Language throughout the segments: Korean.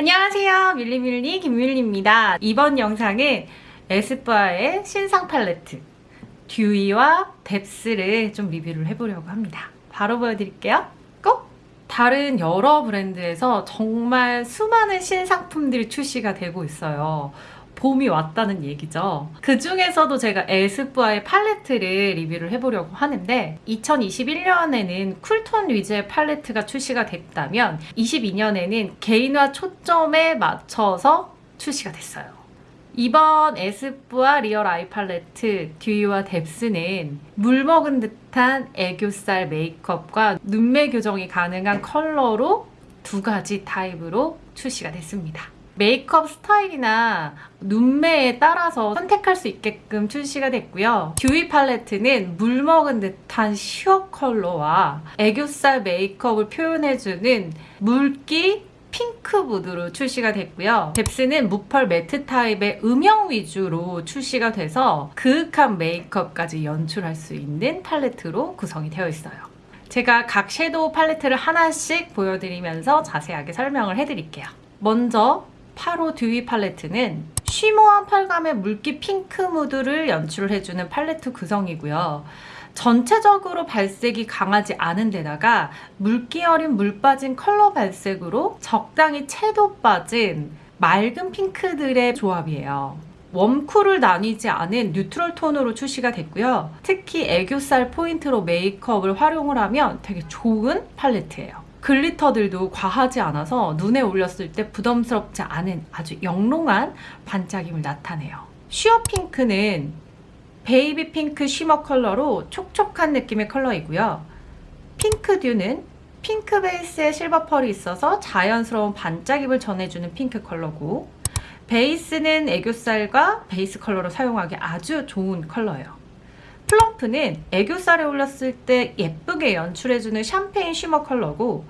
안녕하세요. 밀리밀리 김밀리입니다. 이번 영상은 에스쁘아의 신상 팔레트 Dewy와 Depth를 좀 리뷰를 해보려고 합니다. 바로 보여드릴게요. 꼭! 다른 여러 브랜드에서 정말 수많은 신상품들이 출시가 되고 있어요 봄이 왔다는 얘기죠. 그 중에서도 제가 에스쁘아의 팔레트를 리뷰를 해보려고 하는데 2021년에는 쿨톤 위주의 팔레트가 출시가 됐다면 22년에는 개인화 초점에 맞춰서 출시가 됐어요. 이번 에스쁘아 real eye palette dewy와 depth는 물 먹은 듯한 애교살 메이크업과 눈매 교정이 가능한 컬러로 두 가지 타입으로 출시가 됐습니다. 메이크업 스타일이나 눈매에 따라서 선택할 수 있게끔 출시가 됐고요. dewy 팔레트는 물 먹은 듯한 sheer 컬러와 애교살 메이크업을 표현해주는 물기 핑크 무드로 출시가 됐고요. depth는 무펄 매트 타입의 음영 위주로 출시가 돼서 그윽한 메이크업까지 연출할 수 있는 팔레트로 구성이 되어 있어요. 제가 각 shadow 팔레트를 하나씩 보여드리면서 자세하게 설명을 해드릴게요. 먼저 8호 dewy 팔레트는 shimmer한 펄감의 물기 핑크 무드를 연출을 해주는 팔레트 구성이고요. 전체적으로 발색이 강하지 않은 데다가 물기 어린 물 빠진 컬러 발색으로 적당히 채도 빠진 맑은 핑크들의 조합이에요. warm cool을 나뉘지 않은 neutral 톤으로 출시가 됐고요. 특히 애교살 포인트로 메이크업을 활용을 하면 되게 좋은 팔레트예요. glitter들도 과하지 않아서 눈에 올렸을 때 부담스럽지 않은 아주 영롱한 반짝임을 나타내요. sheer pink는 베이비 핑크 shimmer 컬러로 촉촉한 느낌의 컬러이고요. pink dew는 핑크 베이스에 실버 펄이 있어서 자연스러운 반짝임을 전해주는 핑크 컬러고 베이스는 애교살과 베이스 컬러로 사용하기 아주 좋은 컬러예요. plump는 애교살에 올렸을 때 예쁘게 연출해주는 샴페인 shimmer 컬러고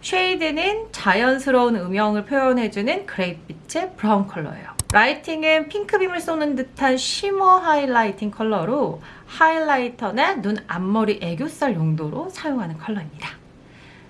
shade는 자연스러운 음영을 표현해주는 그레이빛의 브라운 컬러예요. lighting은 핑크 beam을 쏘는 듯한 shimmer highlighting 컬러로 highlighter나 눈 앞머리 애교살 용도로 사용하는 컬러입니다.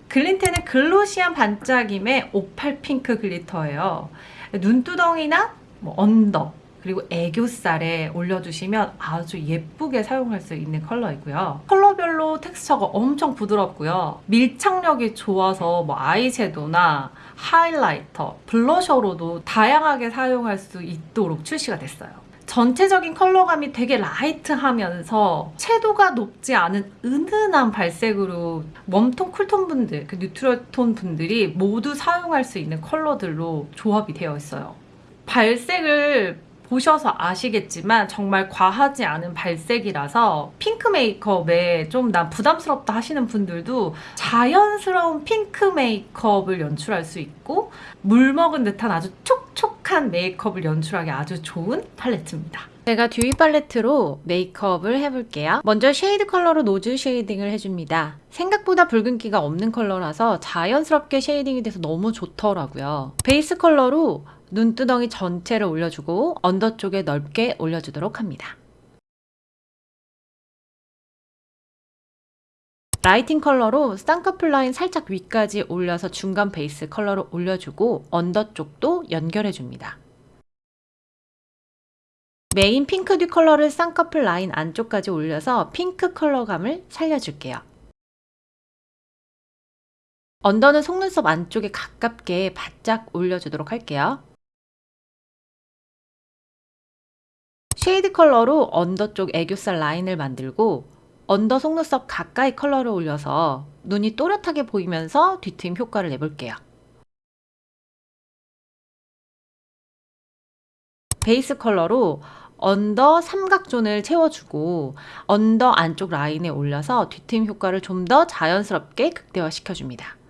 glint는 glossy한 반짝임의 오팔 핑크 glitter예요. 눈두덩이나 뭐 under, 그리고 애교살에 올려주시면 아주 예쁘게 사용할 수 있는 컬러이고요. 컬러별로 텍스처가 엄청 부드럽고요. 밀착력이 좋아서 뭐 아이섀도나 highlighter, blusher로도 다양하게 사용할 수 있도록 출시가 됐어요. 전체적인 컬러감이 되게 light하면서 채도가 높지 않은 은은한 발색으로 warm톤, cool톤 분들, 그 neutral 톤 분들이 모두 사용할 수 있는 컬러들로 조합이 되어 있어요. 발색을 보셔서 아시겠지만 정말 과하지 않은 발색이라서 핑크 메이크업에 좀 난 부담스럽다 하시는 분들도 자연스러운 핑크 메이크업을 연출할 수 있고 물 먹은 듯한 아주 촉촉한 메이크업을 연출하기 아주 좋은 팔레트입니다. 제가 dewy 팔레트로 메이크업을 해볼게요. 먼저 shade 컬러로 nose shading을 해줍니다. 생각보다 붉은기가 없는 컬러라서 자연스럽게 shading이 돼서 너무 좋더라고요. 베이스 컬러로 눈두덩이 전체를 올려주고 under 쪽에 넓게 올려주도록 합니다. lighting 컬러로 쌍꺼풀 라인 살짝 위까지 올려서 중간 베이스 컬러로 올려주고 under 쪽도 연결해줍니다. 메인 pink dew 컬러를 쌍꺼풀 라인 안쪽까지 올려서 핑크 컬러감을 살려줄게요. under는 속눈썹 안쪽에 가깝게 바짝 올려주도록 할게요. shade 컬러로 under 쪽 애교살 라인을 만들고 under 속눈썹 가까이 컬러를 올려서 눈이 또렷하게 보이면서 뒤트임 효과를 내볼게요. 베이스 컬러로 under 삼각zone을 채워주고 under 안쪽 라인에 올려서 뒤트임 효과를 좀 더 자연스럽게 극대화시켜줍니다.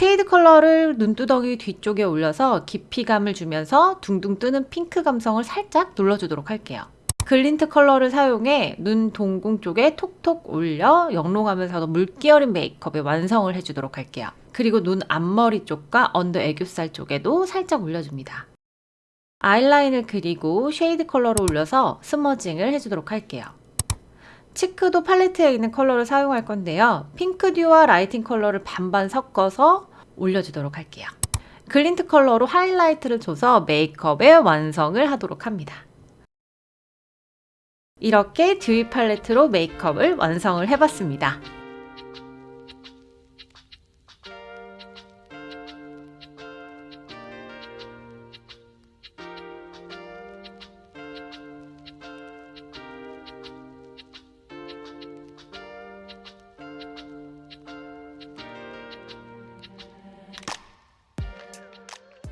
shade 컬러를 눈두덩이 뒤쪽에 올려서 깊이감을 주면서 둥둥 뜨는 핑크 감성을 살짝 눌러주도록 할게요. glint 컬러를 사용해 눈 동공 쪽에 톡톡 올려 영롱하면서도 물기 어린 메이크업의 완성을 해주도록 할게요. 그리고 눈 앞머리 쪽과 under 애교살 쪽에도 살짝 올려줍니다. 아이라인을 그리고 shade 컬러로 올려서 smudging을 해주도록 할게요. cheek도 팔레트에 있는 컬러를 사용할 건데요. pink dew와 lighting 컬러를 반반 섞어서 올려주도록 할게요. glint 컬러로 하이라이트를 줘서 메이크업의 완성을 하도록 합니다. 이렇게 dewy 팔레트로 메이크업을 완성을 해봤습니다.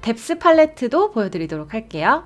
depth 팔레트도 보여드리도록 할게요.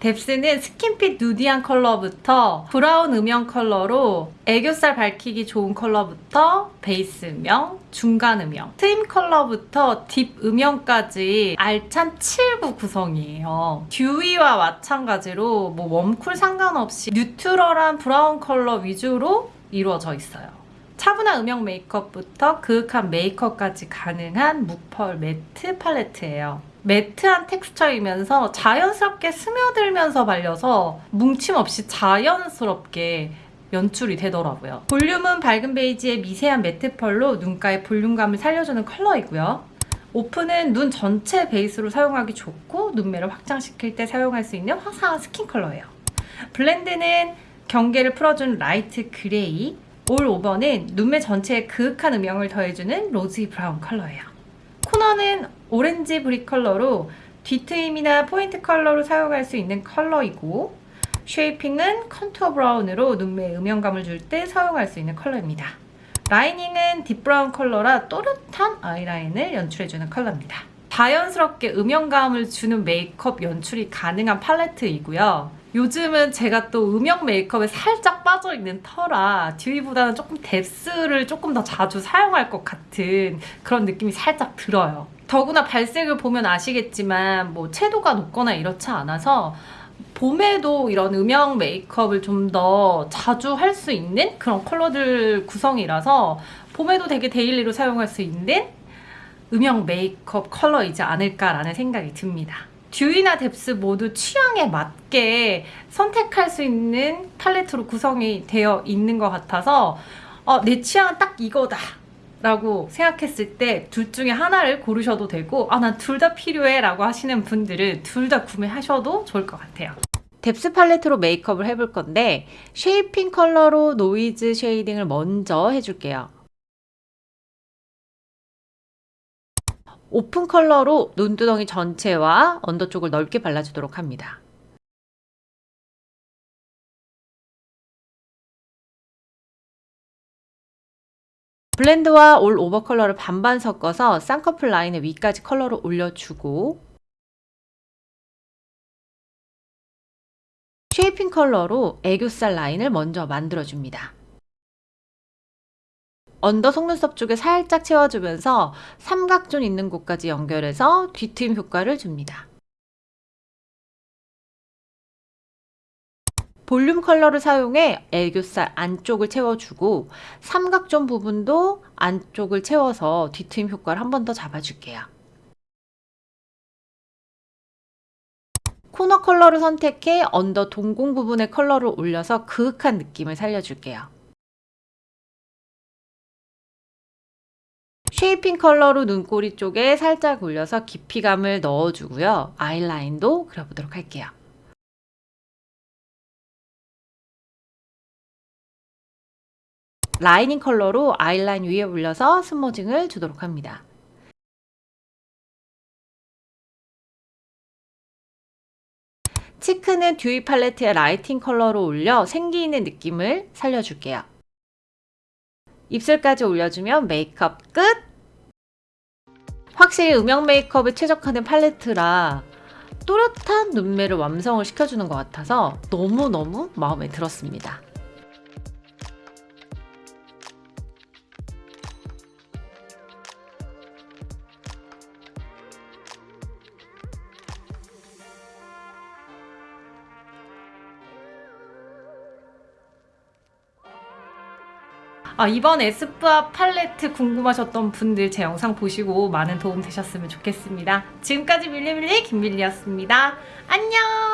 depth는 skin fit nudy한 컬러부터 브라운 음영 컬러로 애교살 밝히기 좋은 컬러부터 베이스 음영, 중간 음영, 트임 컬러부터 deep 음영까지 알찬 7구 구성이에요. dewy와 마찬가지로 뭐 warm cool 상관없이 neutral한 브라운 컬러 위주로 이루어져 있어요. 차분한 음영 메이크업부터 그윽한 메이크업까지 가능한 무펄 매트 팔레트예요. 매트한 texture이면서 자연스럽게 스며들면서 발려서 뭉침 없이 자연스럽게 연출이 되더라고요. 볼륨은 밝은 베이지의 미세한 매트 펄로 눈가의 볼륨감을 살려주는 컬러이고요. 오픈은 눈 전체 베이스로 사용하기 좋고 눈매를 확장시킬 때 사용할 수 있는 화사한 스킨 컬러예요. blend는 경계를 풀어준 light gray, all over는 눈매 전체에 그윽한 음영을 더해주는 rosy brown 컬러예요. 코너는 orange brick 컬러로 뒤트임이나 포인트 컬러로 사용할 수 있는 컬러이고 shaping은 contour brown으로 눈매에 음영감을 줄 때 사용할 수 있는 컬러입니다. lining은 deep brown 컬러라 또렷한 아이라인을 연출해주는 컬러입니다. 자연스럽게 음영감을 주는 메이크업 연출이 가능한 팔레트이고요. 요즘은 제가 또 음영 메이크업에 살짝 빠져있는 터라 dewy보다는 조금 depth를 조금 더 자주 사용할 것 같은 그런 느낌이 살짝 들어요. 더구나 발색을 보면 아시겠지만 뭐 채도가 높거나 이렇지 않아서 봄에도 이런 음영 메이크업을 좀 더 자주 할 수 있는 그런 컬러들 구성이라서 봄에도 되게 daily로 사용할 수 있는 음영 메이크업 컬러이지 않을까라는 생각이 듭니다. dewy나 depth 모두 취향에 맞게 선택할 수 있는 팔레트로 구성이 되어 있는 것 같아서 어, 내 취향은 딱 이거다 라고 생각했을 때 둘 중에 하나를 고르셔도 되고 아 난 둘 다 필요해 라고 하시는 분들은 둘 다 구매하셔도 좋을 것 같아요. depth 팔레트로 메이크업을 해볼 건데 shaping 컬러로 nose shading을 먼저 해줄게요 오픈 컬러로 눈두덩이 전체와 언더 쪽을 넓게 발라주도록 합니다. blend와 all over 컬러를 반반 섞어서 쌍꺼풀 라인의 위까지 컬러를 올려주고 shaping 컬러로 애교살 라인을 먼저 만들어줍니다. 언더 속눈썹 쪽에 살짝 채워주면서 삼각존 있는 곳까지 연결해서 뒤트임 효과를 줍니다. 볼륨 컬러를 사용해 애교살 안쪽을 채워주고 삼각존 부분도 안쪽을 채워서 뒤트임 효과를 한 번 더 잡아줄게요. 코너 컬러를 선택해 언더 동공 부분의 컬러를 올려서 그윽한 느낌을 살려줄게요. shaping 컬러로 눈꼬리 쪽에 살짝 올려서 깊이감을 넣어주고요. 아이라인도 그려보도록 할게요. lining 컬러로 아이라인 위에 올려서 smudging을 주도록 합니다. cheek는 dewy 팔레트에 lighting 컬러로 올려 생기 있는 느낌을 살려줄게요. 입술까지 올려주면 메이크업 끝! 확실히 음영 메이크업에 최적화된 팔레트라 또렷한 눈매를 완성을 시켜주는 것 같아서 너무너무 마음에 들었습니다. 아, 이번 에스쁘아 팔레트 궁금하셨던 분들 제 영상 보시고 많은 도움 되셨으면 좋겠습니다. 지금까지 밀리밀리 김밀리였습니다. 안녕!